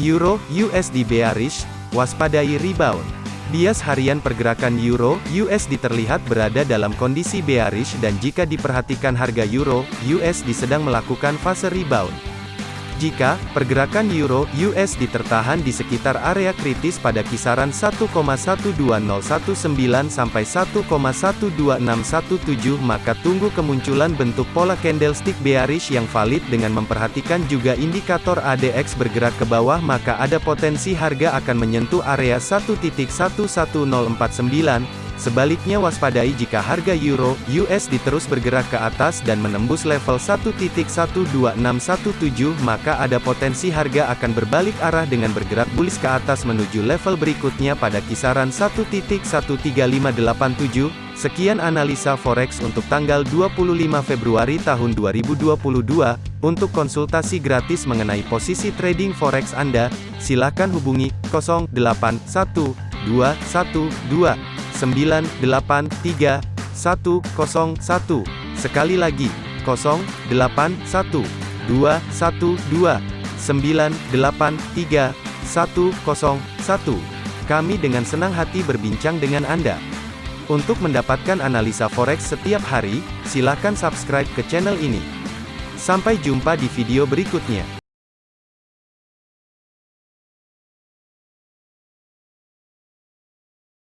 Euro USD bearish, waspadai rebound. Bias harian pergerakan Euro USD terlihat berada dalam kondisi bearish dan jika diperhatikan harga Euro USD sedang melakukan fase rebound. Jika pergerakan euro USD tertahan di sekitar area kritis pada kisaran 1,12019 sampai 1,12617 maka tunggu kemunculan bentuk pola candlestick bearish yang valid dengan memperhatikan juga indikator ADX bergerak ke bawah maka ada potensi harga akan menyentuh area 1.11049 Sebaliknya waspadai jika harga euro USD terus bergerak ke atas dan menembus level 1.12617 maka ada potensi harga akan berbalik arah dengan bergerak bullish ke atas menuju level berikutnya pada kisaran 1.13587. Sekian analisa forex untuk tanggal 25 Februari tahun 2022. Untuk konsultasi gratis mengenai posisi trading forex Anda, silakan hubungi 081212 983 101. Sekali lagi, 081 212 983 101. Kami dengan senang hati berbincang dengan Anda. Untuk mendapatkan analisa forex setiap hari, silakan subscribe ke channel ini. Sampai jumpa di video berikutnya.